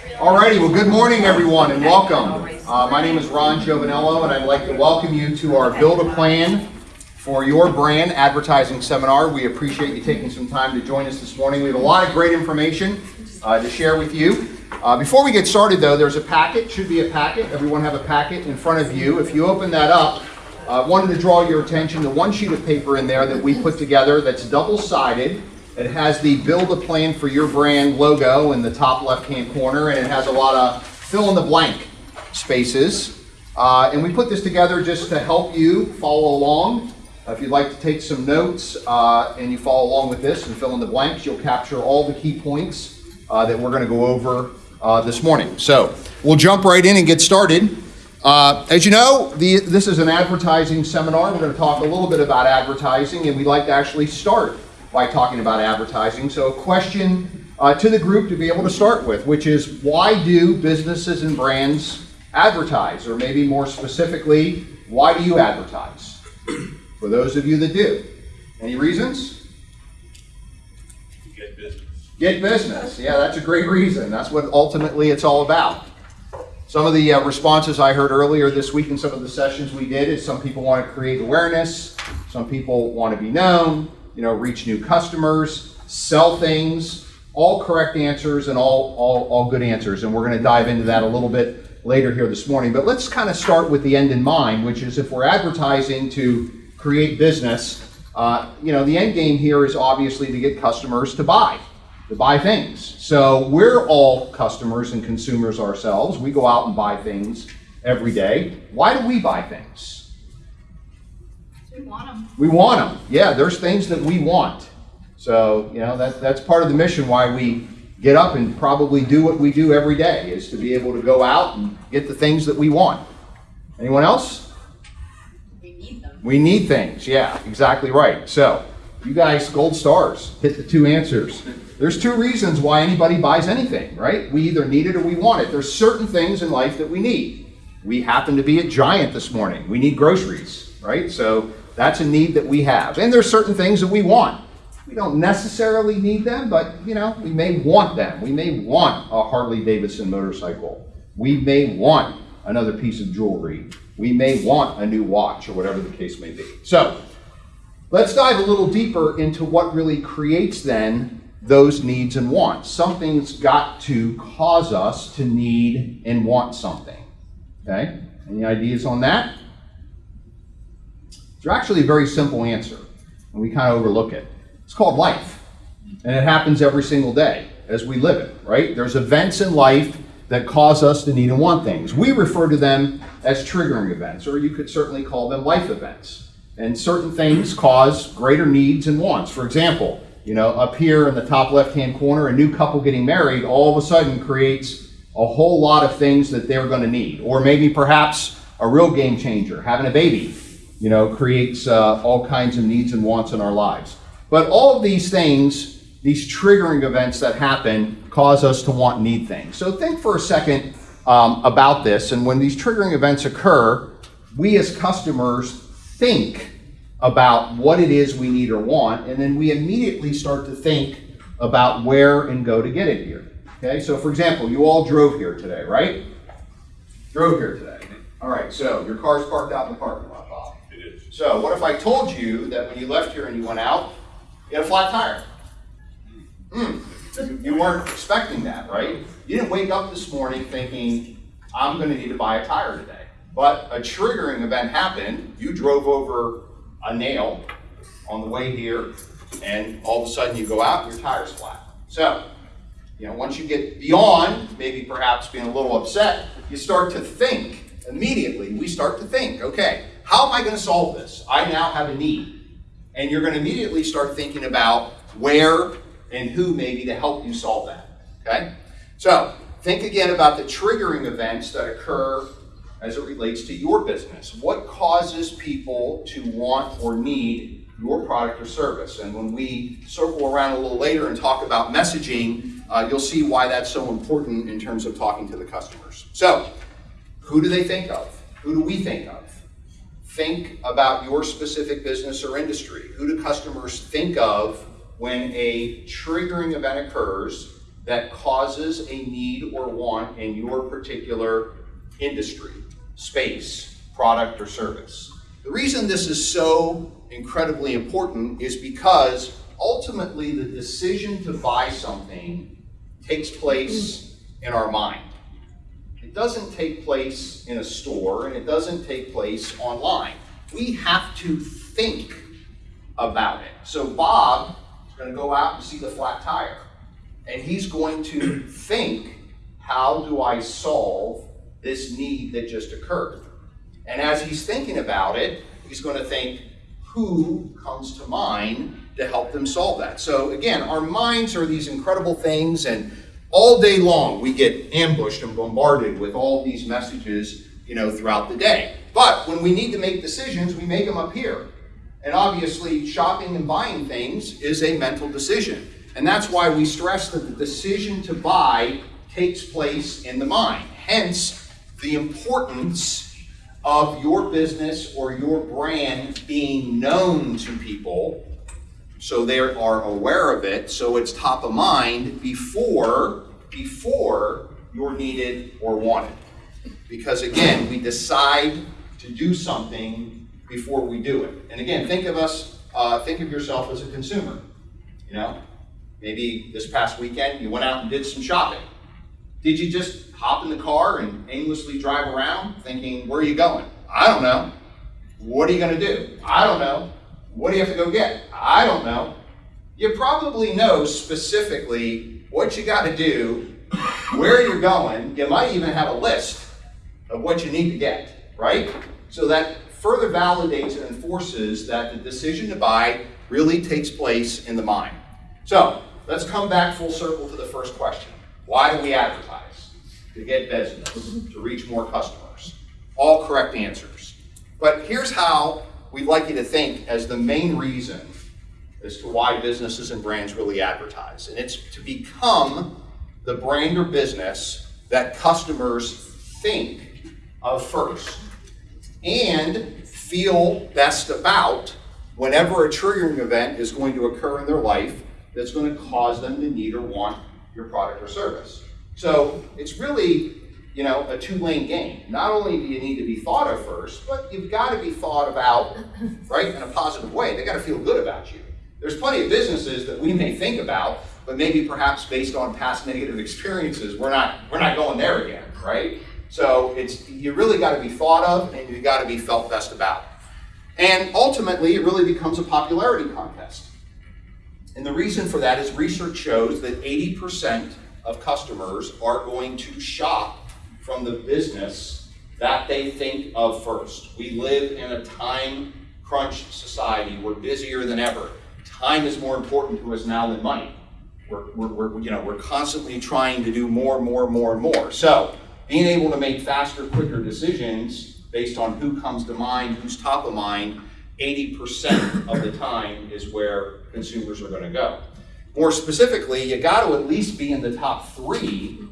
Alrighty, well, good morning, everyone, and welcome. Uh, my name is Ron Giovanello, and I'd like to welcome you to our Build a Plan for Your Brand Advertising Seminar. We appreciate you taking some time to join us this morning. We have a lot of great information uh, to share with you. Uh, before we get started, though, there's a packet, should be a packet. Everyone have a packet in front of you. If you open that up, I uh, wanted to draw your attention to one sheet of paper in there that we put together that's double-sided. It has the build a plan for your brand logo in the top left-hand corner, and it has a lot of fill in the blank spaces. Uh, and we put this together just to help you follow along. Uh, if you'd like to take some notes uh, and you follow along with this and fill in the blanks, you'll capture all the key points uh, that we're going to go over uh, this morning. So we'll jump right in and get started. Uh, as you know, the, this is an advertising seminar. We're going to talk a little bit about advertising, and we'd like to actually start by talking about advertising. So a question uh, to the group to be able to start with, which is why do businesses and brands advertise? Or maybe more specifically, why do you advertise? For those of you that do. Any reasons? Get business. Get business. Yeah, that's a great reason. That's what ultimately it's all about. Some of the uh, responses I heard earlier this week in some of the sessions we did is some people want to create awareness, some people want to be known, you know, reach new customers, sell things, all correct answers and all, all, all good answers. And we're going to dive into that a little bit later here this morning. But let's kind of start with the end in mind, which is if we're advertising to create business, uh, you know, the end game here is obviously to get customers to buy, to buy things. So we're all customers and consumers ourselves. We go out and buy things every day. Why do we buy things? We want them. We want them. Yeah, there's things that we want. So, you know, that, that's part of the mission why we get up and probably do what we do every day is to be able to go out and get the things that we want. Anyone else? We need them. We need things. Yeah, exactly right. So, you guys, gold stars, hit the two answers. There's two reasons why anybody buys anything, right? We either need it or we want it. There's certain things in life that we need. We happen to be at Giant this morning. We need groceries, right? So that's a need that we have. And there's certain things that we want. We don't necessarily need them, but you know, we may want them. We may want a Harley Davidson motorcycle. We may want another piece of jewelry. We may want a new watch or whatever the case may be. So, let's dive a little deeper into what really creates then those needs and wants. Something's got to cause us to need and want something. Okay? Any ideas on that? It's actually a very simple answer, and we kind of overlook it. It's called life, and it happens every single day as we live it, right? There's events in life that cause us to need and want things. We refer to them as triggering events, or you could certainly call them life events. And certain things cause greater needs and wants. For example, you know, up here in the top left-hand corner, a new couple getting married all of a sudden creates a whole lot of things that they're going to need. Or maybe perhaps a real game changer, having a baby you know, creates uh, all kinds of needs and wants in our lives. But all of these things, these triggering events that happen, cause us to want need things. So think for a second um, about this. And when these triggering events occur, we as customers think about what it is we need or want, and then we immediately start to think about where and go to get it here. Okay, so for example, you all drove here today, right? Drove here today. All right, so your car's parked out in the parking. So what if I told you that when you left here and you went out, you had a flat tire? Mm. You weren't expecting that, right? You didn't wake up this morning thinking, I'm going to need to buy a tire today. But a triggering event happened. You drove over a nail on the way here, and all of a sudden you go out and your tire's flat. So, you know, once you get beyond maybe perhaps being a little upset, you start to think immediately. We start to think, okay, how am I going to solve this? I now have a need. And you're going to immediately start thinking about where and who maybe to help you solve that. Okay? So think again about the triggering events that occur as it relates to your business. What causes people to want or need your product or service? And when we circle around a little later and talk about messaging, uh, you'll see why that's so important in terms of talking to the customers. So, who do they think of? Who do we think of? Think about your specific business or industry? Who do customers think of when a triggering event occurs that causes a need or want in your particular industry, space, product, or service. The reason this is so incredibly important is because ultimately the decision to buy something takes place in our mind. It doesn't take place in a store and it doesn't take place online. We have to think about it. So Bob is going to go out and see the flat tire and he's going to think, how do I solve this need that just occurred? And as he's thinking about it, he's going to think, who comes to mind to help them solve that? So again, our minds are these incredible things and all day long we get ambushed and bombarded with all these messages, you know, throughout the day. But when we need to make decisions, we make them up here. And obviously, shopping and buying things is a mental decision. And that's why we stress that the decision to buy takes place in the mind. Hence, the importance of your business or your brand being known to people so they are aware of it, so it's top of mind before, before you're needed or wanted. Because again, we decide to do something before we do it. And again, think of us, uh, think of yourself as a consumer. You know, maybe this past weekend you went out and did some shopping. Did you just hop in the car and aimlessly drive around thinking, where are you going? I don't know. What are you going to do? I don't know. What do you have to go get? I don't know. You probably know specifically what you got to do, where you're going. You might even have a list of what you need to get, right? So that further validates and enforces that the decision to buy really takes place in the mind. So let's come back full circle to the first question. Why do we advertise? To get business, to reach more customers. All correct answers. But here's how we'd like you to think as the main reason as to why businesses and brands really advertise. And it's to become the brand or business that customers think of first and feel best about whenever a triggering event is going to occur in their life that's going to cause them to need or want your product or service. So it's really, you know, a two-lane game. Not only do you need to be thought of first, but you've got to be thought about, right, in a positive way. They got to feel good about you. There's plenty of businesses that we may think about, but maybe perhaps based on past negative experiences, we're not we're not going there again, right? So it's you really got to be thought of and you got to be felt best about. And ultimately, it really becomes a popularity contest. And the reason for that is research shows that 80% of customers are going to shop from the business that they think of first. We live in a time crunched society. We're busier than ever. Time is more important to us now than money. We're, we're, we're, you know, we're constantly trying to do more, more, more, and more. So being able to make faster, quicker decisions based on who comes to mind, who's top of mind, 80% of the time is where consumers are going to go. More specifically, you got to at least be in the top three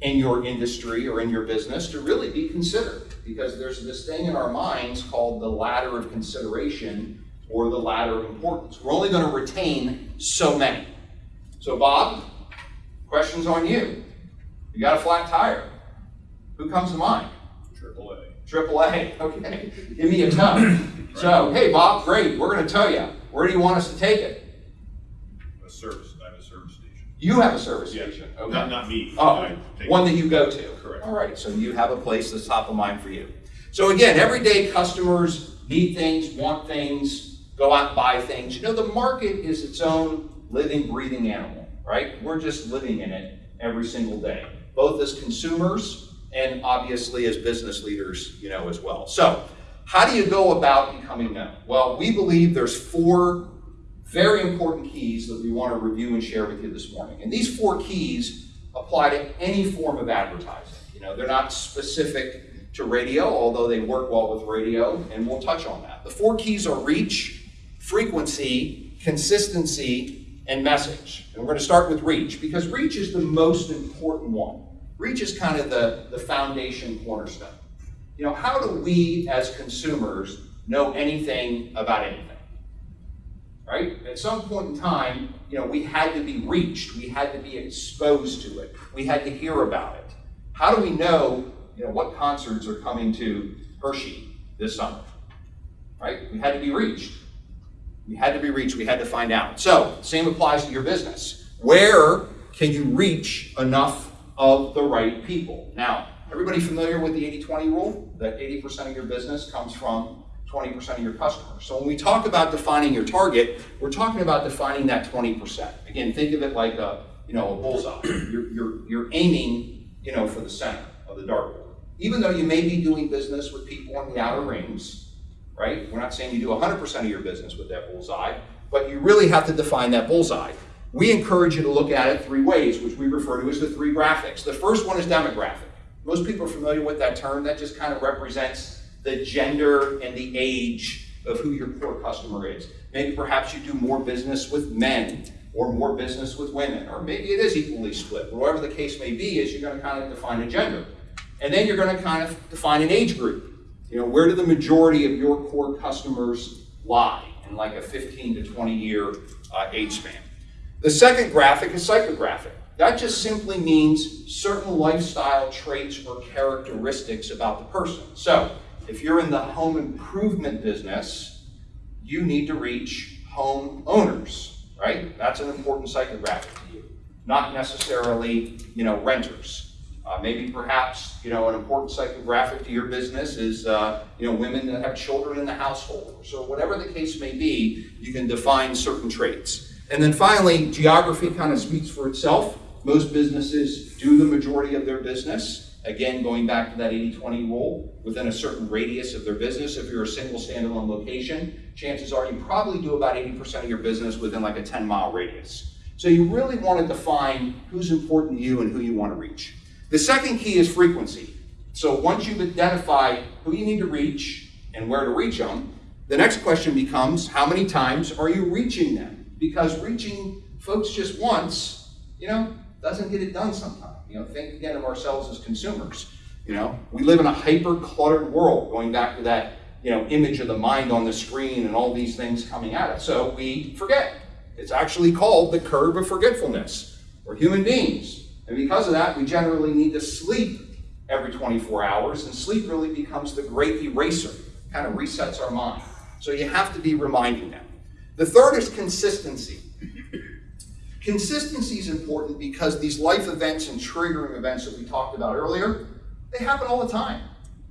in your industry or in your business to really be considered because there's this thing in our minds called the ladder of consideration or the ladder of importance. We're only going to retain so many. So, Bob, questions on you. You got a flat tire. Who comes to mind? Triple A. Triple A. Okay. Give me a ton. So, hey, Bob, great. We're going to tell you. Where do you want us to take it? A service, I have a service station. You have a service Yeah. station. Not, Okay. not me. Oh, I take- one that you go to. Correct. All right, so you have a place that's top of mind for you. So again, everyday customers need things, want things, go out and buy things. You know, the market is its own living, breathing animal, right? We're just living in it every single day, both as consumers and obviously as business leaders, you know, as well. So how do you go about becoming known? Well, we believe there's four very important keys that we want to review and share with you this morning. And these four keys apply to any form of advertising. You know, they're not specific to radio, although they work well with radio, and we'll touch on that. The four keys are reach, frequency, consistency, and message. And we're going to start with reach because reach is the most important one. Reach is kind of the, the foundation cornerstone. You know, how do we as consumers know anything about anything? Right? At some point in time, you know, we had to be reached, we had to be exposed to it, we had to hear about it. How do we know, you know, what concerts are coming to Hershey this summer? Right? We had to be reached. We had to be reached, we had to find out. So, same applies to your business. Where can you reach enough of the right people? Now, everybody familiar with the 80-20 rule? That 80% of your business comes from 20% of your customers. So when we talk about defining your target, we're talking about defining that 20%. Again, think of it like a, you know, a bullseye. You're, you're, you're aiming, you know, for the center of the dartboard. Even though you may be doing business with people in the outer rings, right? We're not saying you do 100% of your business with that bullseye, but you really have to define that bullseye. We encourage you to look at it three ways, which we refer to as the three graphics. The first one is demographic. Most people are familiar with that term. That just kind of represents the gender and the age of who your core customer is. Maybe perhaps you do more business with men or more business with women, or maybe it is equally split. Whatever the case may be, is you're going to kind of define a gender. And then you're going to kind of define an age group. You know, where do the majority of your core customers lie in like a 15 to 20 year uh, age span? The second graphic is psychographic. That just simply means certain lifestyle traits or characteristics about the person. So, if you're in the home improvement business, you need to reach home owners, right? That's an important psychographic to you, not necessarily, you know, renters. Uh, maybe perhaps, you know, an important psychographic to your business is, uh, you know, women that have children in the household. So whatever the case may be, you can define certain traits. And then finally, geography kind of speaks for itself. Most businesses do the majority of their business Again, going back to that 80-20 rule, within a certain radius of their business, if you're a single standalone location, chances are you probably do about 80% of your business within like a 10 mile radius. So you really want to define who's important to you and who you want to reach. The second key is frequency. So once you've identified who you need to reach and where to reach them, the next question becomes how many times are you reaching them? Because reaching folks just once, you know, doesn't get it done sometimes. You know, think again of ourselves as consumers. You know, we live in a hyper cluttered world, going back to that, you know, image of the mind on the screen and all these things coming at us. So we forget. It's actually called the curve of forgetfulness. We're human beings. And because of that, we generally need to sleep every 24 hours, and sleep really becomes the great eraser, kind of resets our mind. So you have to be reminding them. The third is consistency. Consistency is important because these life events and triggering events that we talked about earlier, they happen all the time.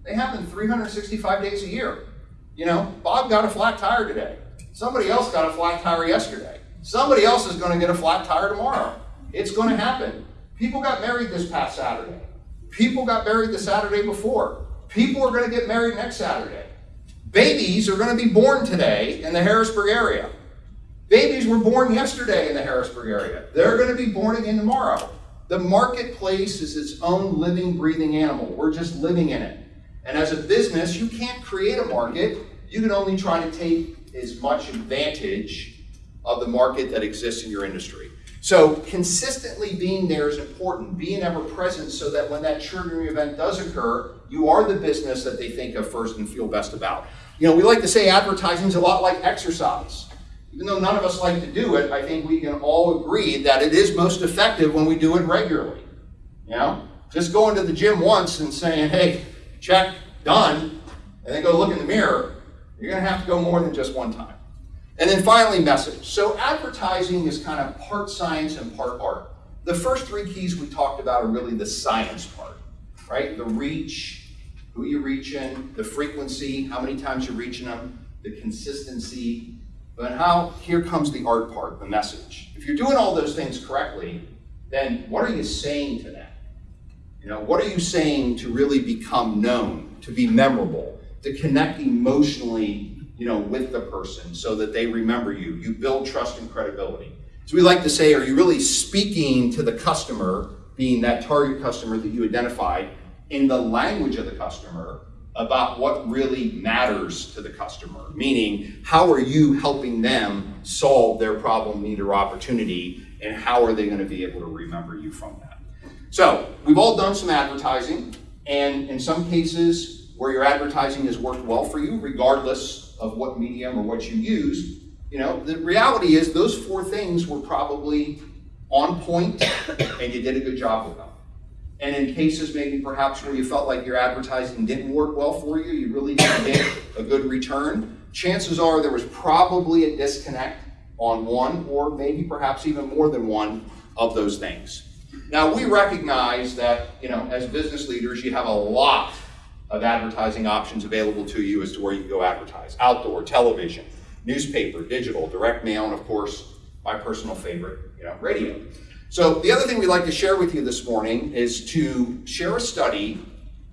They happen 365 days a year. You know, Bob got a flat tire today. Somebody else got a flat tire yesterday. Somebody else is going to get a flat tire tomorrow. It's going to happen. People got married this past Saturday. People got married the Saturday before. People are going to get married next Saturday. Babies are going to be born today in the Harrisburg area. Babies were born yesterday in the Harrisburg area. They're going to be born again tomorrow. The marketplace is its own living, breathing animal. We're just living in it. And as a business, you can't create a market. You can only try to take as much advantage of the market that exists in your industry. So consistently being there is important, being ever present so that when that triggering event does occur, you are the business that they think of first and feel best about. You know, we like to say advertising is a lot like exercise even though none of us like to do it, I think we can all agree that it is most effective when we do it regularly. You know, just going to the gym once and saying, hey, check, done, and then go look in the mirror, you're going to have to go more than just one time. And then finally, message. So advertising is kind of part science and part art. The first three keys we talked about are really the science part, right? The reach, who you're reaching, the frequency, how many times you're reaching them, the consistency, but how, here comes the art part, the message. If you're doing all those things correctly, then what are you saying to them? You know, what are you saying to really become known, to be memorable, to connect emotionally, you know, with the person so that they remember you? You build trust and credibility. So we like to say, are you really speaking to the customer, being that target customer that you identified, in the language of the customer, about what really matters to the customer, meaning how are you helping them solve their problem, need, or opportunity, and how are they going to be able to remember you from that. So we've all done some advertising, and in some cases where your advertising has worked well for you, regardless of what medium or what you use, you know, the reality is those four things were probably on point and you did a good job with them. And in cases maybe perhaps where you felt like your advertising didn't work well for you, you really didn't get a good return, chances are there was probably a disconnect on one or maybe perhaps even more than one of those things. Now we recognize that, you know, as business leaders, you have a lot of advertising options available to you as to where you go advertise. Outdoor, television, newspaper, digital, direct mail, and of course, my personal favorite, you know, radio. So the other thing we'd like to share with you this morning is to share a study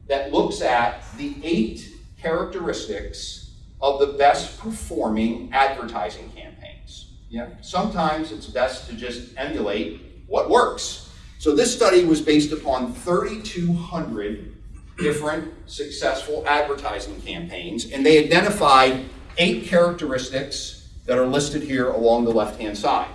that looks at the eight characteristics of the best performing advertising campaigns. Yeah. Sometimes it's best to just emulate what works. So this study was based upon 3,200 different successful advertising campaigns, and they identified eight characteristics that are listed here along the left-hand side.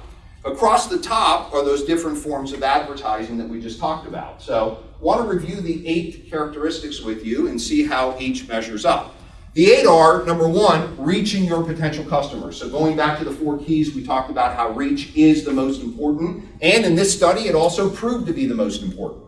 Across the top are those different forms of advertising that we just talked about. So I want to review the eight characteristics with you and see how each measures up. The eight are, number one, reaching your potential customers. So going back to the four keys, we talked about how reach is the most important. And in this study, it also proved to be the most important.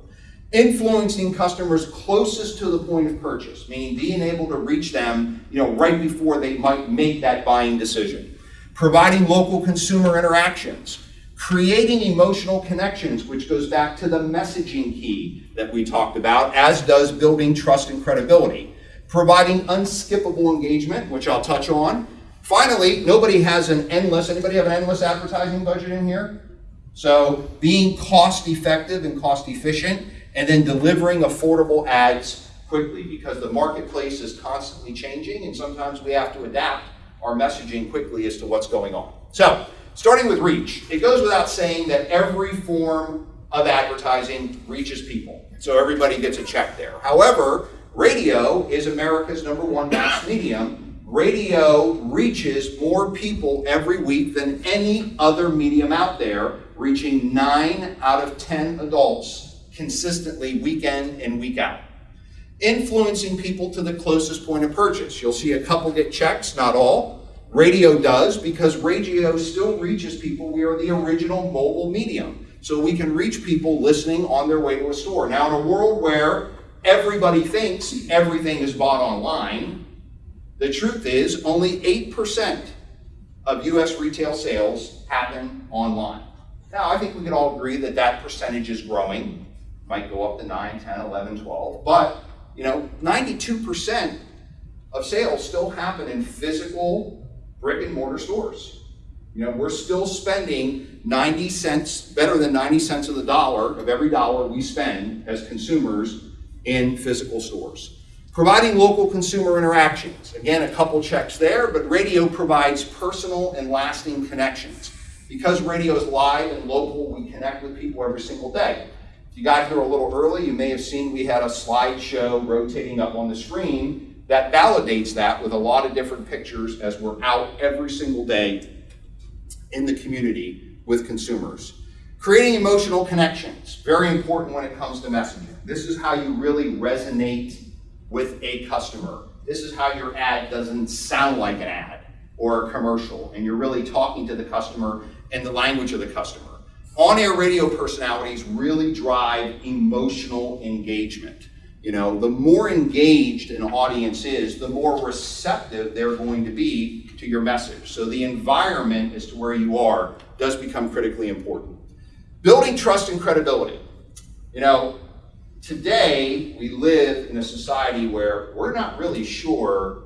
Influencing customers closest to the point of purchase, meaning being able to reach them, you know, right before they might make that buying decision. Providing local consumer interactions. Creating emotional connections, which goes back to the messaging key that we talked about, as does building trust and credibility providing unskippable engagement, which I'll touch on. Finally, nobody has an endless, anybody have an endless advertising budget in here? So being cost effective and cost efficient, and then delivering affordable ads quickly because the marketplace is constantly changing and sometimes we have to adapt our messaging quickly as to what's going on. So, starting with reach, it goes without saying that every form of advertising reaches people. So everybody gets a check there. However, Radio is America's number one mass medium. Radio reaches more people every week than any other medium out there, reaching nine out of 10 adults consistently week in and week out. Influencing people to the closest point of purchase. You'll see a couple get checks, not all. Radio does because radio still reaches people. We are the original mobile medium. So we can reach people listening on their way to a store. Now, in a world where everybody thinks everything is bought online. The truth is, only 8% of US retail sales happen online. Now, I think we can all agree that that percentage is growing. Might go up to 9, 10, 11, 12. But, you know, 92% of sales still happen in physical brick and mortar stores. You know, we're still spending 90 cents, better than 90 cents of the dollar of every dollar we spend as consumers in physical stores. Providing local consumer interactions. Again, a couple checks there, but radio provides personal and lasting connections. Because radio is live and local, we connect with people every single day. If you got here a little early, you may have seen we had a slideshow rotating up on the screen that validates that with a lot of different pictures as we're out every single day in the community with consumers. Creating emotional connections, very important when it comes to messaging. This is how you really resonate with a customer. This is how your ad doesn't sound like an ad or a commercial, and you're really talking to the customer in the language of the customer. On-air radio personalities really drive emotional engagement. You know, the more engaged an audience is, the more receptive they're going to be to your message. So the environment as to where you are does become critically important. Building trust and credibility. You know, today we live in a society where we're not really sure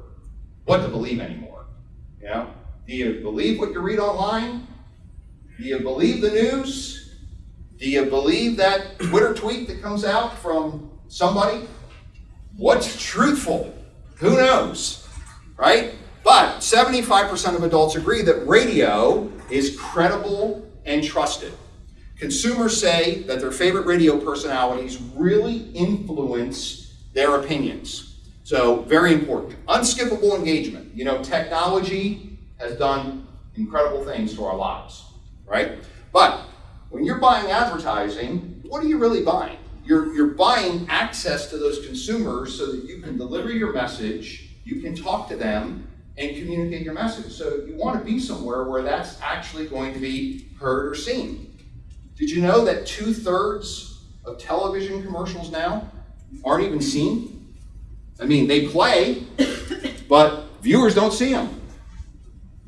what to believe anymore. You know, do you believe what you read online? Do you believe the news? Do you believe that Twitter tweet that comes out from somebody? What's truthful? Who knows? Right? But 75% of adults agree that radio is credible and trusted. Consumers say that their favorite radio personalities really influence their opinions. So, very important. Unskippable engagement. You know, technology has done incredible things to our lives, right? But when you're buying advertising, what are you really buying? You're, you're buying access to those consumers so that you can deliver your message, you can talk to them, and communicate your message. So you want to be somewhere where that's actually going to be heard or seen. Did you know that two thirds of television commercials now aren't even seen? I mean, they play, but viewers don't see them.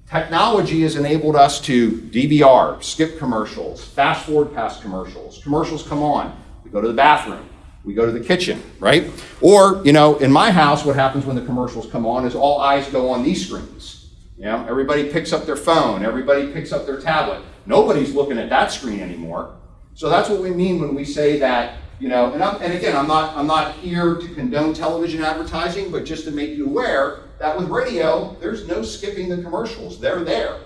Technology has enabled us to DVR, skip commercials, fast forward past commercials. Commercials come on, we go to the bathroom, we go to the kitchen, right? Or, you know, in my house, what happens when the commercials come on is all eyes go on these screens. You know, everybody picks up their phone, everybody picks up their tablet. Nobody's looking at that screen anymore. So that's what we mean when we say that, you know, and, I'm, and again, I'm not, I'm not here to condone television advertising, but just to make you aware that with radio, there's no skipping the commercials. They're there.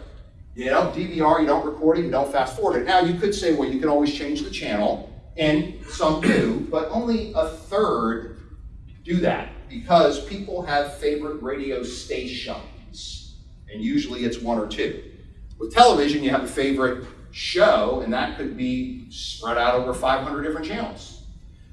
You know, DVR, you don't record it, you don't fast forward it. Now, you could say, well, you can always change the channel, and some do, but only a third do that because people have favorite radio stations, and usually it's one or two. With television, you have a favorite show, and that could be spread out over 500 different channels.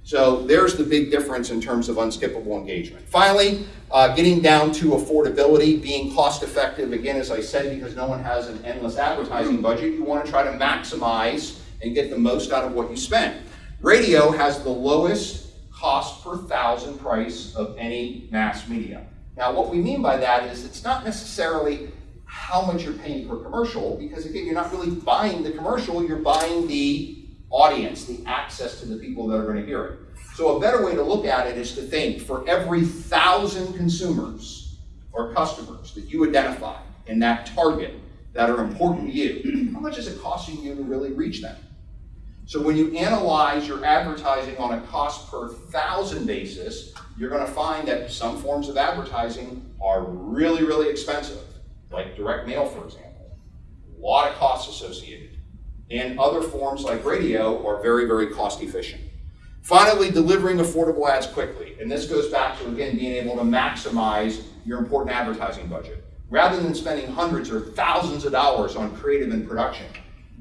So there's the big difference in terms of unskippable engagement. Finally, uh, getting down to affordability, being cost effective, again, as I said, because no one has an endless advertising budget, you want to try to maximize and get the most out of what you spend. Radio has the lowest cost per thousand price of any mass media. Now, what we mean by that is it's not necessarily how much you're paying per commercial, because again, you're not really buying the commercial, you're buying the audience, the access to the people that are going to hear it. So a better way to look at it is to think for every thousand consumers or customers that you identify in that target that are important to you, how much is it costing you to really reach them? So when you analyze your advertising on a cost per thousand basis, you're going to find that some forms of advertising are really, really expensive, like direct mail, for example. A lot of costs associated and other forms like radio are very, very cost efficient. Finally, delivering affordable ads quickly. And this goes back to, again, being able to maximize your important advertising budget. Rather than spending hundreds or thousands of dollars on creative and production,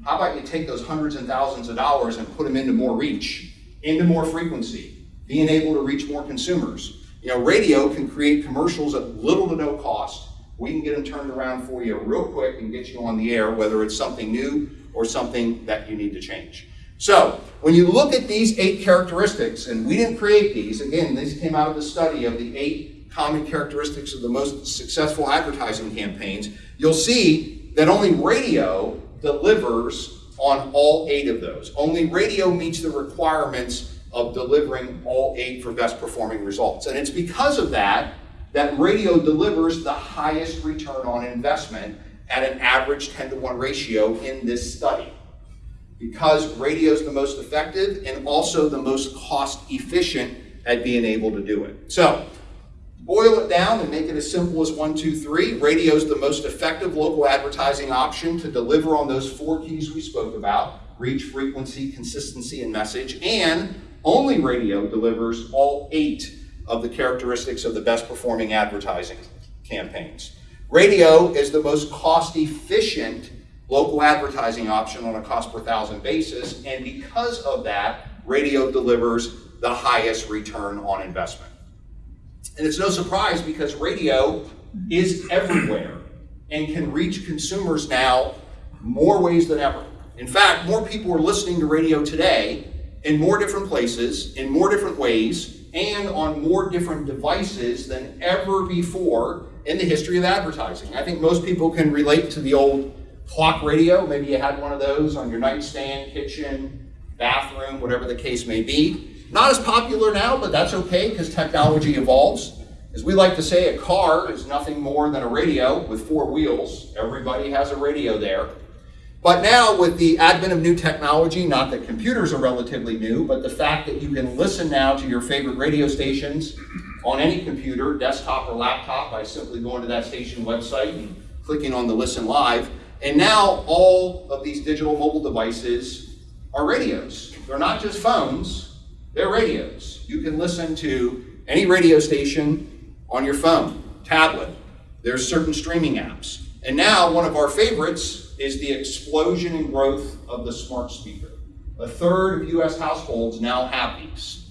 how about you take those hundreds and thousands of dollars and put them into more reach, into more frequency, being able to reach more consumers. You know, radio can create commercials at little to no cost. We can get them turned around for you real quick and get you on the air, whether it's something new or something that you need to change. So, when you look at these eight characteristics, and we didn't create these, again, these came out of the study of the eight common characteristics of the most successful advertising campaigns, you'll see that only radio delivers on all eight of those. Only radio meets the requirements of delivering all eight for best performing results. And it's because of that that radio delivers the highest return on investment at an average 10 to 1 ratio in this study. Because radio is the most effective and also the most cost efficient at being able to do it. So, boil it down and make it as simple as one, two, three. Radio is the most effective local advertising option to deliver on those four keys we spoke about reach, frequency, consistency, and message. And only radio delivers all eight of the characteristics of the best performing advertising campaigns. Radio is the most cost efficient local advertising option on a cost per thousand basis, and because of that, radio delivers the highest return on investment. And it's no surprise because radio is everywhere and can reach consumers now more ways than ever. In fact, more people are listening to radio today in more different places, in more different ways, and on more different devices than ever before in the history of advertising. I think most people can relate to the old clock radio. Maybe you had one of those on your nightstand, kitchen, bathroom, whatever the case may be. Not as popular now, but that's okay because technology evolves. As we like to say, a car is nothing more than a radio with four wheels. Everybody has a radio there. But now, with the advent of new technology, not that computers are relatively new, but the fact that you can listen now to your favorite radio stations on any computer, desktop or laptop, by simply going to that station website and clicking on the Listen Live. And now, all of these digital mobile devices are radios. They're not just phones, they're radios. You can listen to any radio station on your phone, tablet. There's certain streaming apps. And now, one of our favorites is the explosion and growth of the smart speaker. A third of US households now have these,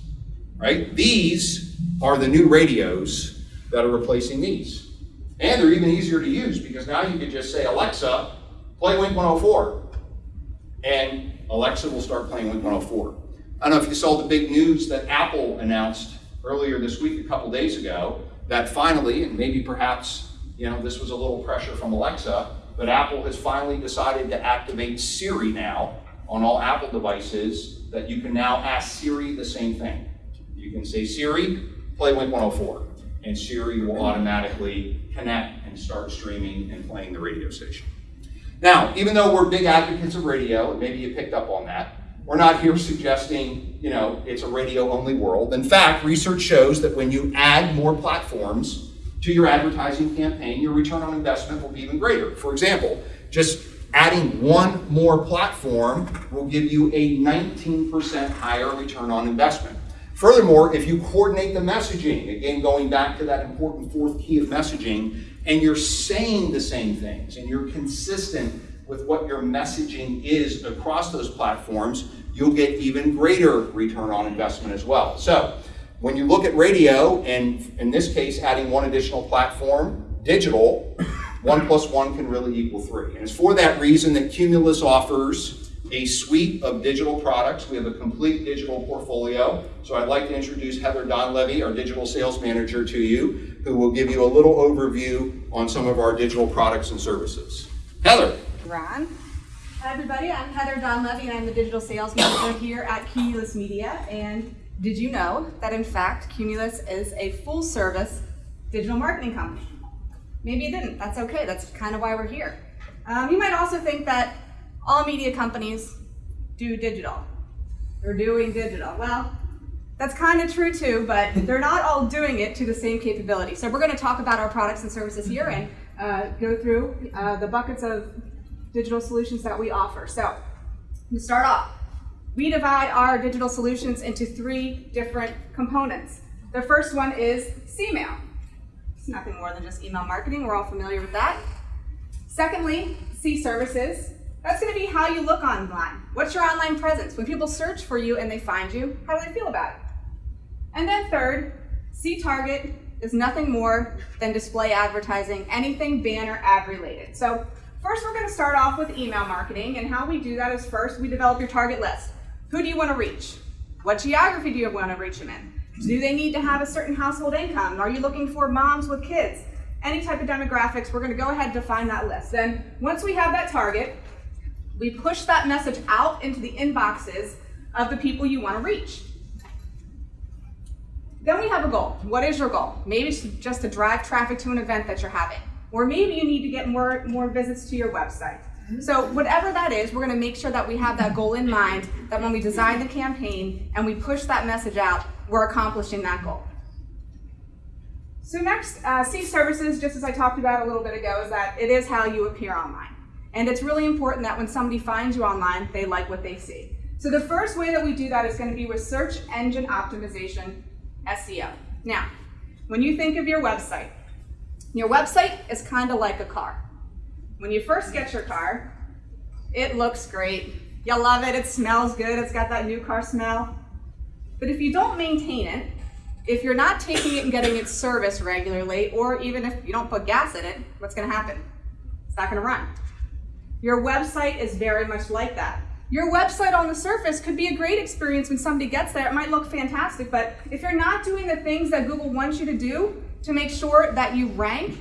right? These are the new radios that are replacing these. And they're even easier to use because now you can just say, Alexa, play Wink 104. And Alexa will start playing Wink 104. I don't know if you saw the big news that Apple announced earlier this week, a couple days ago, that finally, and maybe perhaps, you know, this was a little pressure from Alexa, but Apple has finally decided to activate Siri now on all Apple devices that you can now ask Siri the same thing. You can say, Siri, play Wink 104, and Siri will automatically connect and start streaming and playing the radio station. Now, even though we're big advocates of radio, and maybe you picked up on that, we're not here suggesting, you know, it's a radio-only world. In fact, research shows that when you add more platforms to your advertising campaign, your return on investment will be even greater. For example, just adding one more platform will give you a 19% higher return on investment. Furthermore, if you coordinate the messaging, again, going back to that important fourth key of messaging, and you're saying the same things and you're consistent with what your messaging is across those platforms, you'll get even greater return on investment as well. So when you look at radio, and in this case, adding one additional platform, digital, one plus one can really equal three. And it's for that reason that Cumulus offers a suite of digital products. We have a complete digital portfolio. So I'd like to introduce Heather Donlevy, our digital sales manager, to you, who will give you a little overview on some of our digital products and services. Heather. Ron. Hi everybody, I'm Heather Donlevy and I'm the digital sales manager here at Cumulus Media. And did you know that in fact Cumulus is a full service digital marketing company? Maybe you didn't, that's okay, that's kind of why we're here. Um, you might also think that all media companies do digital. They're doing digital. Well, that's kind of true too, but they're not all doing it to the same capability. So we're going to talk about our products and services here and uh, go through uh, the buckets of digital solutions that we offer. So to start off, we divide our digital solutions into three different components. The first one is CMail. It's nothing more than just email marketing. We're all familiar with that. Secondly, C services. That's to be how you look online. What's your online presence? When people search for you and they find you, how do they feel about it? And then third, C target is nothing more than display advertising, anything banner ad related. So first we're going to start off with email marketing and how we do that is first we develop your target list. Who do you want to reach? What geography do you want to reach them in? Do they need to have a certain household income? Are you looking for moms with kids? Any type of demographics, we're going to go ahead and define that list. Then once we have that target, we push that message out into the inboxes of the people you want to reach. Then we have a goal. What is your goal? Maybe it's just to drive traffic to an event that you're having. Or maybe you need to get more, more visits to your website. So whatever that is, we're gonna make sure that we have that goal in mind, that when we design the campaign and we push that message out, we're accomplishing that goal. So next, uh, C services, just as I talked about a little bit ago, is that it is how you appear online. And it's really important that when somebody finds you online, they like what they see. So the first way that we do that is gonna be with search engine optimization, SEO. Now, when you think of your website, your website is kind of like a car. When you first get your car, it looks great. You love it, it smells good, it's got that new car smell. But if you don't maintain it, if you're not taking it and getting it serviced regularly, or even if you don't put gas in it, what's gonna happen? It's not gonna run. Your website is very much like that. Your website on the surface could be a great experience when somebody gets there. It might look fantastic, but if you're not doing the things that Google wants you to do to make sure that you rank,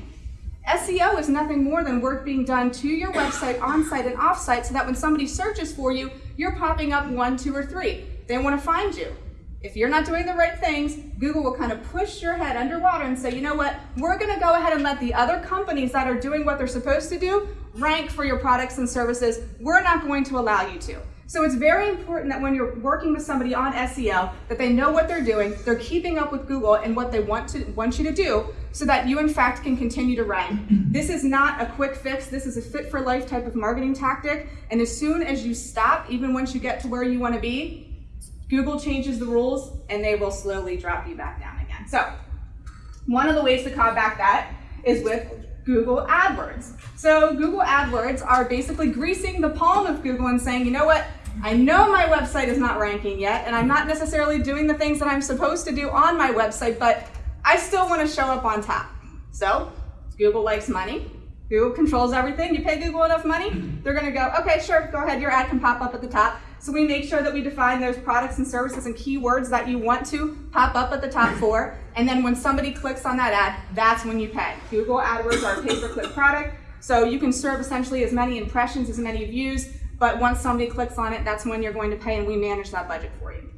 SEO is nothing more than work being done to your website on-site and off-site so that when somebody searches for you, you're popping up one, two, or three. They want to find you. If you're not doing the right things, Google will kind of push your head underwater and say, you know what, we're going to go ahead and let the other companies that are doing what they're supposed to do rank for your products and services. We're not going to allow you to. So it's very important that when you're working with somebody on SEO, that they know what they're doing, they're keeping up with Google and what they want to want you to do, so that you in fact can continue to rank. This is not a quick fix. This is a fit for life type of marketing tactic. And as soon as you stop, even once you get to where you want to be, Google changes the rules and they will slowly drop you back down again. So one of the ways to combat that is with Google AdWords. So Google AdWords are basically greasing the palm of Google and saying, you know what, I know my website is not ranking yet, and I'm not necessarily doing the things that I'm supposed to do on my website, but I still want to show up on top. So Google likes money. Google controls everything. You pay Google enough money, they're going to go, okay, sure, go ahead, your ad can pop up at the top. So we make sure that we define those products and services and keywords that you want to pop up at the top four. And then when somebody clicks on that ad, that's when you pay. Google AdWords are a pay-per-click product. So you can serve essentially as many impressions, as many views, but once somebody clicks on it, that's when you're going to pay and we manage that budget for you.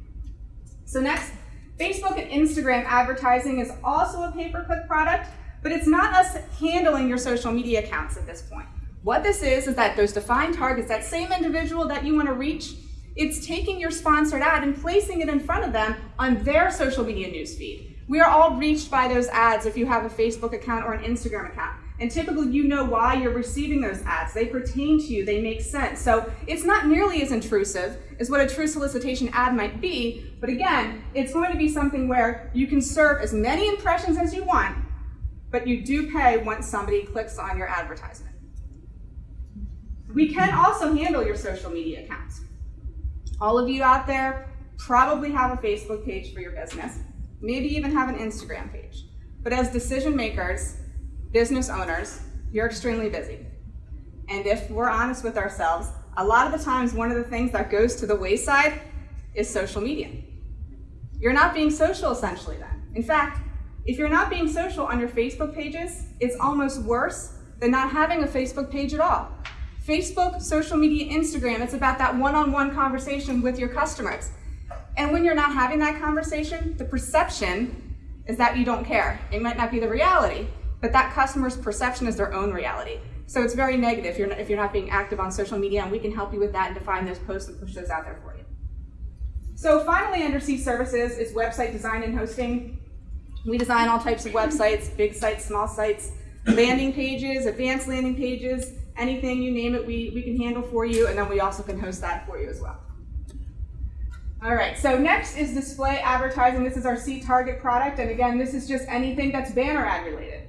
So next, Facebook and Instagram advertising is also a pay-per-click product, but it's not us handling your social media accounts at this point. What this is, is that those defined targets, that same individual that you want to reach, it's taking your sponsored ad and placing it in front of them on their social media newsfeed. We are all reached by those ads if you have a Facebook account or an Instagram account. And typically you know why you're receiving those ads. They pertain to you, they make sense. So it's not nearly as intrusive as what a true solicitation ad might be, but again, it's going to be something where you can serve as many impressions as you want, but you do pay once somebody clicks on your advertisement. We can also handle your social media accounts. All of you out there probably have a Facebook page for your business, maybe even have an Instagram page. But as decision makers, business owners, you're extremely busy. And if we're honest with ourselves, a lot of the times one of the things that goes to the wayside is social media. You're not being social essentially then. In fact, if you're not being social on your Facebook pages, it's almost worse than not having a Facebook page at all. Facebook, social media, Instagram, it's about that one-on-one conversation with your customers. And when you're not having that conversation, the perception is that you don't care. It might not be the reality, but that customer's perception is their own reality. So it's very negative if you're, not, if you're not being active on social media, and we can help you with that and define those posts and push those out there for you. So finally, under C services is website design and hosting. We design all types of websites, big sites, small sites, landing pages, advanced landing pages, anything you name it, we, we can handle for you, and then we also can host that for you as well. All right, so next is display advertising. This is our C target product, and again, this is just anything that's banner ad related.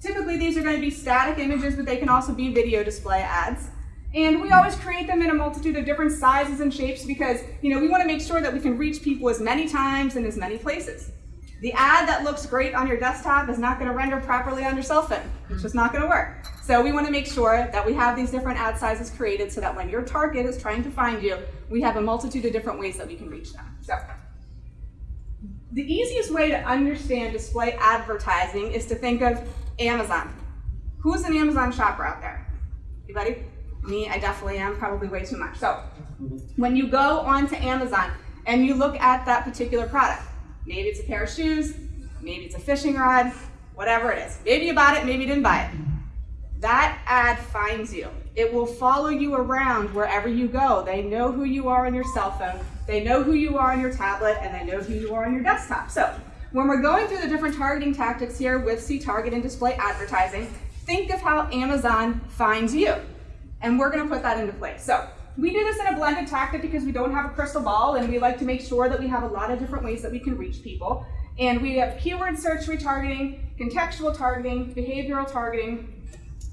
Typically, these are going to be static images, but they can also be video display ads. And we always create them in a multitude of different sizes and shapes because, you know, we want to make sure that we can reach people as many times and as many places. The ad that looks great on your desktop is not going to render properly on your cell phone. It's just not going to work. So we want to make sure that we have these different ad sizes created so that when your target is trying to find you, we have a multitude of different ways that we can reach them. So the easiest way to understand display advertising is to think of Amazon. Who's an Amazon shopper out there? Anybody? Me, I definitely am, probably way too much. So when you go onto Amazon and you look at that particular product, maybe it's a pair of shoes, maybe it's a fishing rod, whatever it is. Maybe you bought it, maybe you didn't buy it. That ad finds you. It will follow you around wherever you go. They know who you are on your cell phone, they know who you are on your tablet, and they know who you are on your desktop. So when we're going through the different targeting tactics here with C-Target and display advertising, think of how Amazon finds you. And we're gonna put that into place. So we do this in a blended tactic because we don't have a crystal ball and we like to make sure that we have a lot of different ways that we can reach people. And we have keyword search retargeting, contextual targeting, behavioral targeting,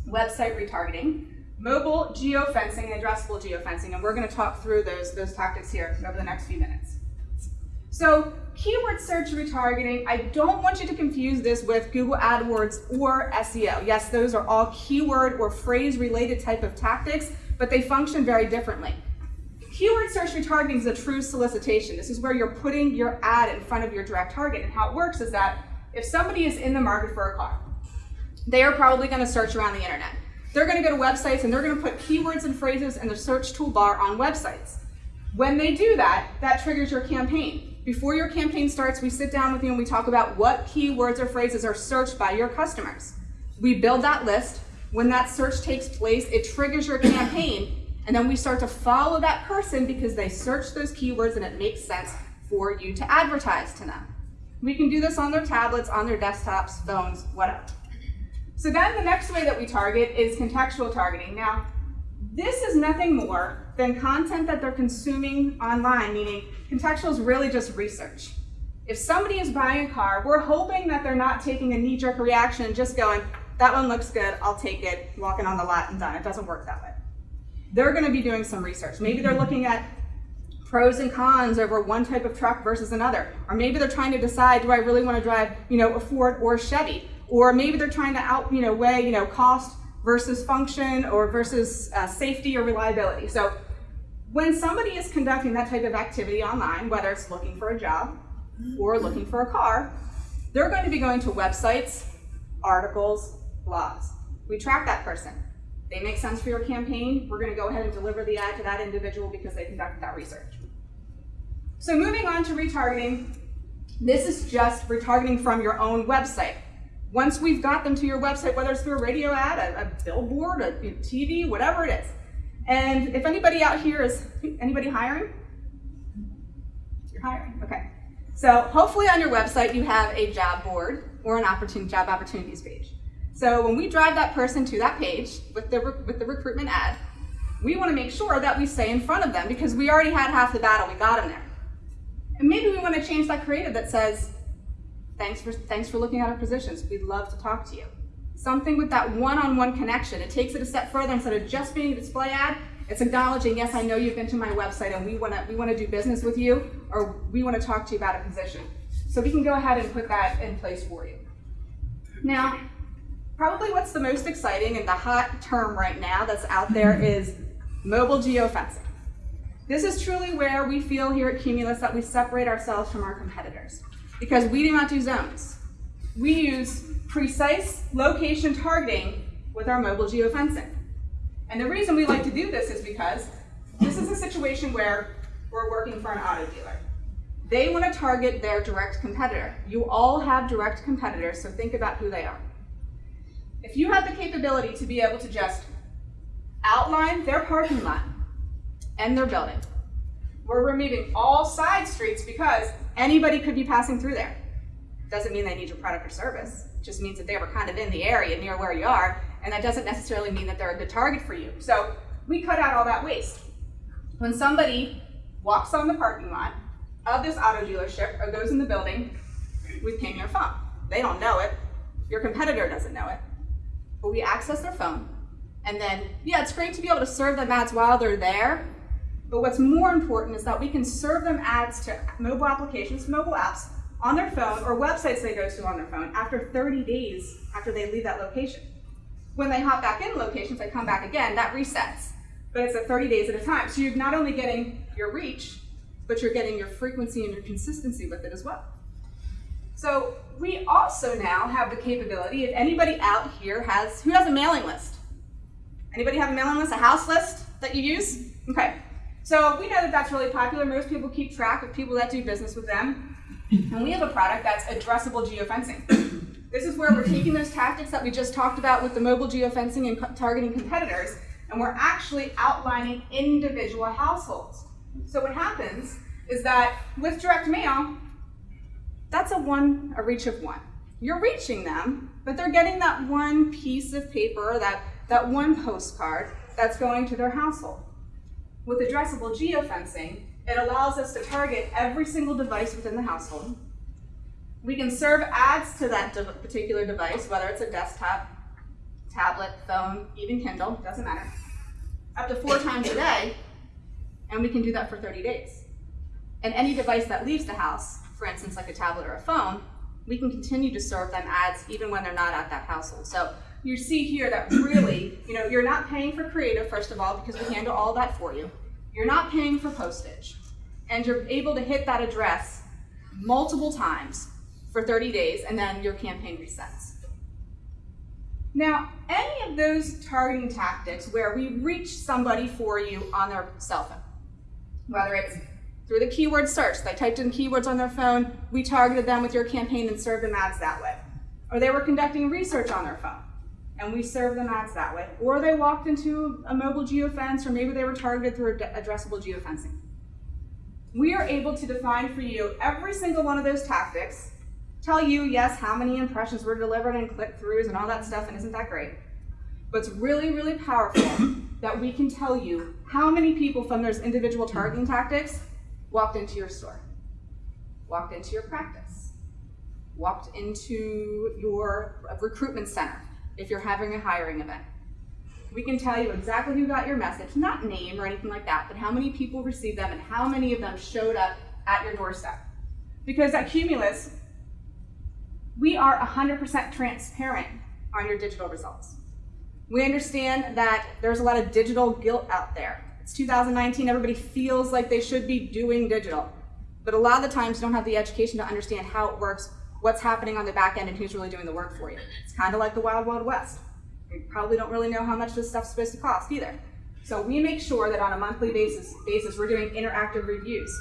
website retargeting, mobile geofencing, and addressable geofencing. And we're gonna talk through those, those tactics here over the next few minutes. So keyword search retargeting, I don't want you to confuse this with Google AdWords or SEO. Yes, those are all keyword or phrase related type of tactics, but they function very differently. Keyword search retargeting is a true solicitation. This is where you're putting your ad in front of your direct target. And how it works is that if somebody is in the market for a car, they are probably going to search around the internet. They're going to go to websites and they're going to put keywords and phrases in the search toolbar on websites. When they do that, that triggers your campaign. Before your campaign starts, we sit down with you and we talk about what keywords or phrases are searched by your customers. We build that list. When that search takes place, it triggers your campaign, and then we start to follow that person because they searched those keywords and it makes sense for you to advertise to them. We can do this on their tablets, on their desktops, phones, whatever. So then the next way that we target is contextual targeting. Now, this is nothing more than content that they're consuming online, meaning contextual is really just research. If somebody is buying a car, we're hoping that they're not taking a knee-jerk reaction and just going, that one looks good, I'll take it, walking on the lot and done. It doesn't work that way. They're gonna be doing some research. Maybe they're looking at pros and cons over one type of truck versus another. Or maybe they're trying to decide, do I really wanna drive, you know, a Ford or a Chevy? or maybe they're trying to out, you know, weigh, you know, cost versus function or versus uh, safety or reliability. So when somebody is conducting that type of activity online, whether it's looking for a job or looking for a car, they're going to be going to websites, articles, blogs. We track that person. They make sense for your campaign. We're going to go ahead and deliver the ad to that individual because they conducted that research. So moving on to retargeting, this is just retargeting from your own website. Once we've got them to your website, whether it's through a radio ad, a, a billboard, a TV, whatever it is. And if anybody out here is, anybody hiring? You're hiring, okay. So hopefully on your website you have a job board or an opportunity, job opportunities page. So when we drive that person to that page with the, with the recruitment ad, we want to make sure that we stay in front of them because we already had half the battle, we got them there. And maybe we want to change that creative that says, thanks for, thanks for looking at our positions, we'd love to talk to you. Something with that one-on-one connection. It takes it a step further instead of just being a display ad, it's acknowledging, yes, I know you've been to my website and we want to we want to do business with you or we want to talk to you about a position. So we can go ahead and put that in place for you. Now, probably what's the most exciting and the hot term right now that's out there mm-hmm. is mobile geofencing. This is truly where we feel here at Cumulus that we separate ourselves from our competitors because we do not do zones. We use precise location targeting with our mobile geofencing. And the reason we like to do this is because this is a situation where we're working for an auto dealer. They want to target their direct competitor. You all have direct competitors, so think about who they are. If you have the capability to be able to just outline their parking lot and their building, we're removing all side streets because anybody could be passing through there. Doesn't mean they need your product or service. It just means that they were kind of in the area near where you are and that doesn't necessarily mean that they're a good target for you. So we cut out all that waste. When somebody walks on the parking lot of this auto dealership or goes in the building, we ping their phone. They don't know it. Your competitor doesn't know it. But we access their phone. And then, yeah, it's great to be able to serve them ads while they're there. But what's more important is that we can serve them ads to mobile applications, mobile apps, on their phone or websites they go to on their phone after 30 days after they leave that location. When they hop back in locations, they come back again, that resets. But it's at 30 days at a time. So you're not only getting your reach, but you're getting your frequency and your consistency with it as well. So we also now have the capability, if anybody out here has, who has a mailing list? Anybody have a mailing list, a house list that you use? Okay. So we know that that's really popular. Most people keep track of people that do business with them. And we have a product that's addressable geofencing. This is where we're taking those tactics that we just talked about with the mobile geofencing and targeting competitors, and we're actually outlining individual households. So what happens is that with direct mail, that's a one, a reach of one. You're reaching them, but they're getting that one piece of paper, that, that one postcard that's going to their household. With addressable geofencing, it allows us to target every single device within the household, we can serve ads to that de particular device, whether it's a desktop, tablet, phone, even Kindle, doesn't matter, up to four times a day, and we can do that for 30 days. And any device that leaves the house, for instance, like a tablet or a phone, we can continue to serve them ads even when they're not at that household. So you see here that really, you know, you're not paying for creative, first of all, because we handle all that for you. You're not paying for postage. And you're able to hit that address multiple times for 30 days, and then your campaign resets. Now, any of those targeting tactics where we reach somebody for you on their cell phone, whether it's through the keyword search, they typed in keywords on their phone, we targeted them with your campaign and served them ads that way. Or they were conducting research on their phone, and we served them ads that way. Or they walked into a mobile geofence, or maybe they were targeted through addressable geofencing. We are able to define for you every single one of those tactics tell you, yes, how many impressions were delivered and click-throughs and all that stuff, and isn't that great? But it's really, really powerful that we can tell you how many people from those individual targeting tactics walked into your store, walked into your practice, walked into your recruitment center if you're having a hiring event. We can tell you exactly who got your message, not name or anything like that, but how many people received them and how many of them showed up at your doorstep. Because at Cumulus, We are 100% transparent on your digital results. We understand that there's a lot of digital guilt out there. It's 2019, everybody feels like they should be doing digital. But a lot of the times don't have the education to understand how it works, what's happening on the back end, and who's really doing the work for you. It's kind of like the Wild Wild West. You probably don't really know how much this stuff's supposed to cost either. So we make sure that on a monthly basis, basis we're doing interactive reviews.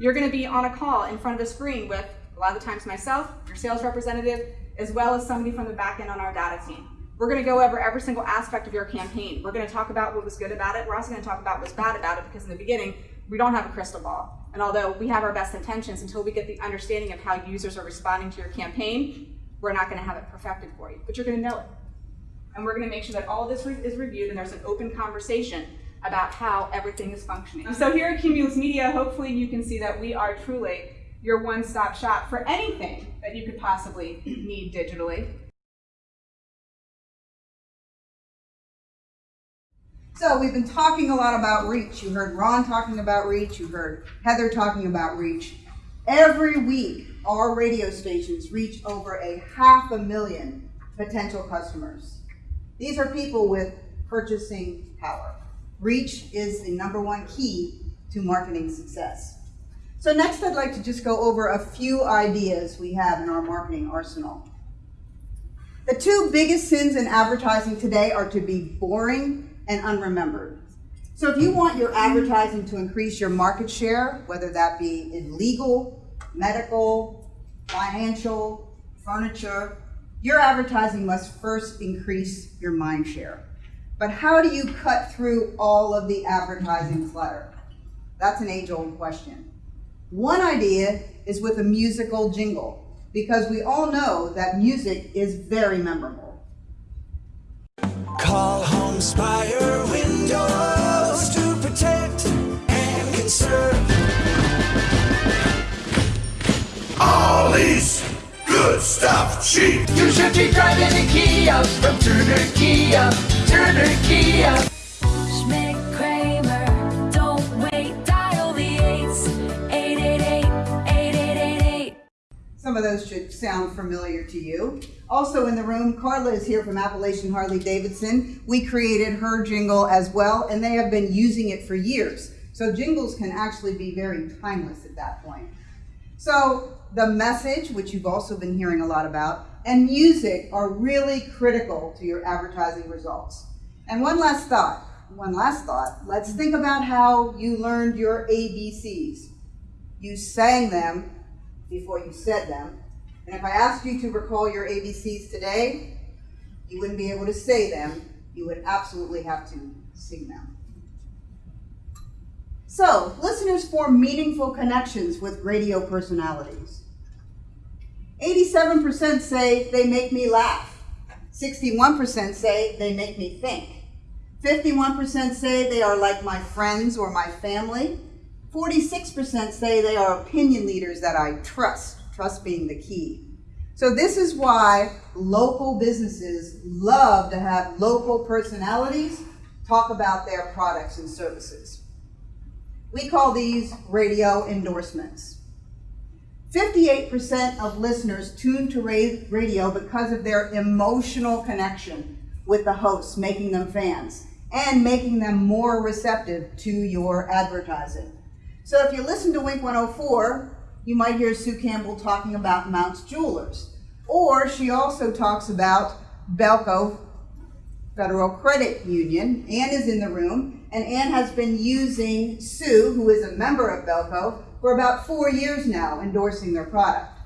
You're going to be on a call in front of a screen with a lot of the times myself, your sales representative, as well as somebody from the back end on our data team. We're going to go over every single aspect of your campaign. We're going to talk about what was good about it. We're also going to talk about what's bad about it because in the beginning, we don't have a crystal ball. And although we have our best intentions, until we get the understanding of how users are responding to your campaign, we're not going to have it perfected for you. But you're going to know it. And we're going to make sure that all this re- is reviewed and there's an open conversation about how everything is functioning. So here at Cumulus Media, hopefully you can see that we are truly your one-stop shop for anything that you could possibly need digitally. So we've been talking a lot about reach. You heard Ron talking about reach. You heard Heather talking about reach. Every week, our radio stations reach over a half a million potential customers. These are people with purchasing power. Reach is the number one key to marketing success. So next I'd like to just go over a few ideas we have in our marketing arsenal. The two biggest sins in advertising today are to be boring and unremembered. So if you want your advertising to increase your market share, whether that be in legal, medical, financial, furniture, your advertising must first increase your mind share. But how do you cut through all of the advertising clutter? That's an age-old question. One idea is with a musical jingle, because we all know that music is very memorable. Call Home Spire Windows to protect and conserve. All these good stuff cheap. You should be driving a Kia from Turner Kia. Turner Kia. Schmidt Kramer, don't wait, dial the eights, 888-8888. Some of those should sound familiar to you. Also in the room, Carla is here from Appalachian Harley Davidson. We created her jingle as well, and they have been using it for years. So jingles can actually be very timeless at that point. So the message, which you've also been hearing a lot about, and music are really critical to your advertising results. And one last thought, one last thought. Let's think about how you learned your ABCs. You sang them before you said them. And if I asked you to recall your ABCs today, you wouldn't be able to say them. You would absolutely have to sing them. So, listeners form meaningful connections with radio personalities. 87% say they make me laugh. 61% say they make me think. 51% say they are like my friends or my family. 46% say they are opinion leaders that I trust, trust being the key. So this is why local businesses love to have local personalities talk about their products and services. We call these radio endorsements. 58% of listeners tune to radio because of their emotional connection with the hosts, making them fans and making them more receptive to your advertising. So if you listen to Wink 104, you might hear Sue Campbell talking about Mounts Jewelers. Or she also talks about Belco Federal Credit Union. Anne is in the room, and Anne has been using Sue, who is a member of Belco, for about four years now, endorsing their product.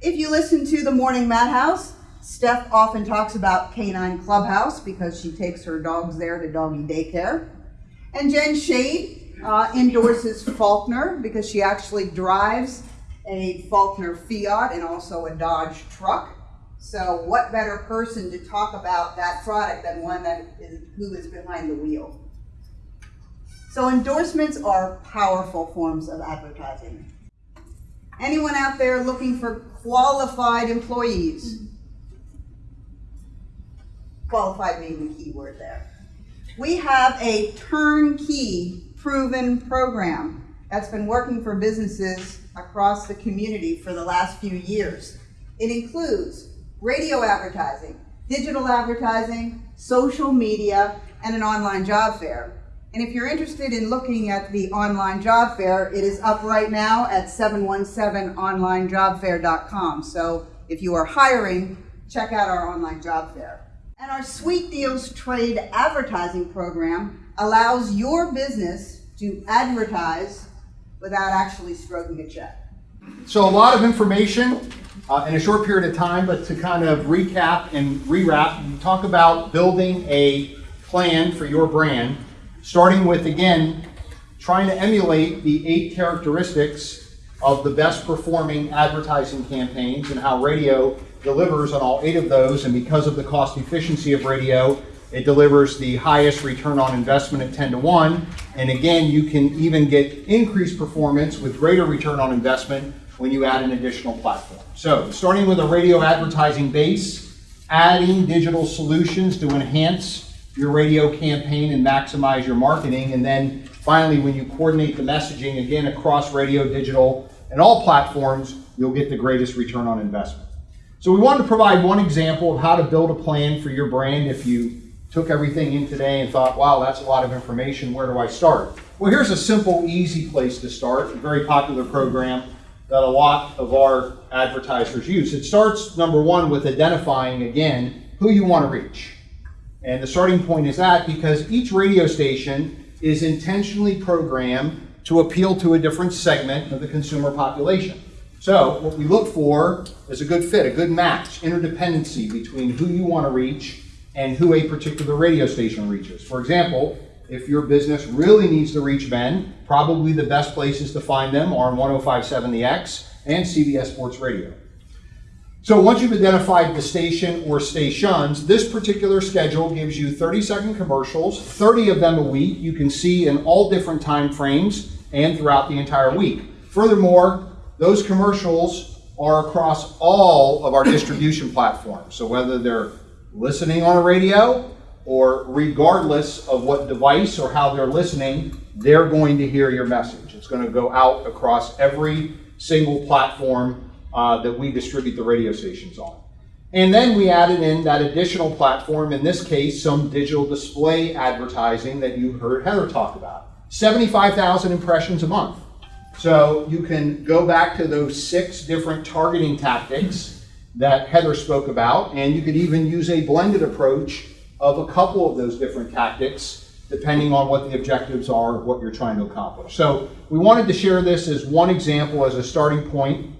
If you listen to the Morning Madhouse, Steph often talks about Canine Clubhouse because she takes her dogs there to doggy daycare. And Jen Shade uh, endorses Faulkner because she actually drives a Faulkner Fiat and also a Dodge truck. So what better person to talk about that product than one that is who is behind the wheel? So endorsements are powerful forms of advertising. Anyone out there looking for qualified employees? Qualified being the key word there. We have a turnkey proven program that's been working for businesses across the community for the last few years. It includes radio advertising, digital advertising, social media, and an online job fair. And if you're interested in looking at the online job fair, it is up right now at 717onlinejobfair.com. So if you are hiring, check out our online job fair. And our Sweet Deals Trade advertising program allows your business to advertise without actually stroking a check. So a lot of information uh, in a short period of time, but to kind of recap and rewrap, we talk about building a plan for your brand, starting with, again, trying to emulate the eight characteristics of the best performing advertising campaigns and how radio delivers on all eight of those. And because of the cost efficiency of radio, it delivers the highest return on investment at 10 to 1. And again, you can even get increased performance with greater return on investment when you add an additional platform. So, starting with a radio advertising base, adding digital solutions to enhance your radio campaign and maximize your marketing. And then finally, when you coordinate the messaging again across radio, digital, and all platforms, you'll get the greatest return on investment. So we wanted to provide one example of how to build a plan for your brand if you took everything in today and thought, wow, that's a lot of information, where do I start? Well, here's a simple, easy place to start, a very popular program that a lot of our advertisers use. It starts, number one, with identifying, again, who you want to reach. And the starting point is that because each radio station is intentionally programmed to appeal to a different segment of the consumer population. So what we look for is a good fit, a good match, interdependency between who you want to reach and who a particular radio station reaches. For example, if your business really needs to reach men, probably the best places to find them are on 1057 The X and CBS Sports Radio. So once you've identified the station or stations, this particular schedule gives you 30 second commercials, 30 of them a week. You can see in all different time frames and throughout the entire week. Furthermore, those commercials are across all of our distribution platforms. So whether they're listening on a radio or regardless of what device or how they're listening, they're going to hear your message. It's going to go out across every single platform uh, that we distribute the radio stations on. And then we added in that additional platform, in this case, some digital display advertising that you heard Heather talk about. 75,000 impressions a month. So you can go back to those six different targeting tactics that Heather spoke about, and you could even use a blended approach of a couple of those different tactics depending on what the objectives are what you're trying to accomplish. So we wanted to share this as one example as a starting point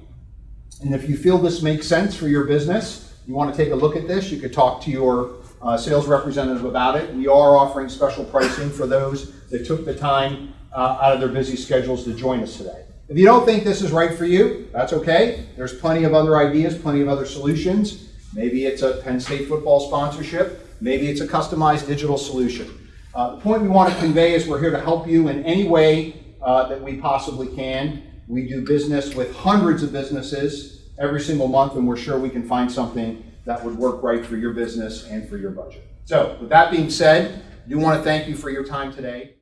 and if you feel this makes sense for your business, you want to take a look at this, you could talk to your uh, sales representative about it. We are offering special pricing for those that took the time uh, out of their busy schedules to join us today. If you don't think this is right for you, that's okay. There's plenty of other ideas, plenty of other solutions. Maybe it's a Penn State football sponsorship. Maybe it's a customized digital solution. Uh, the point we want to convey is we're here to help you in any way uh, that we possibly can. We do business with hundreds of businesses every single month, and we're sure we can find something that would work right for your business and for your budget. So, with that being said, I do want to thank you for your time today.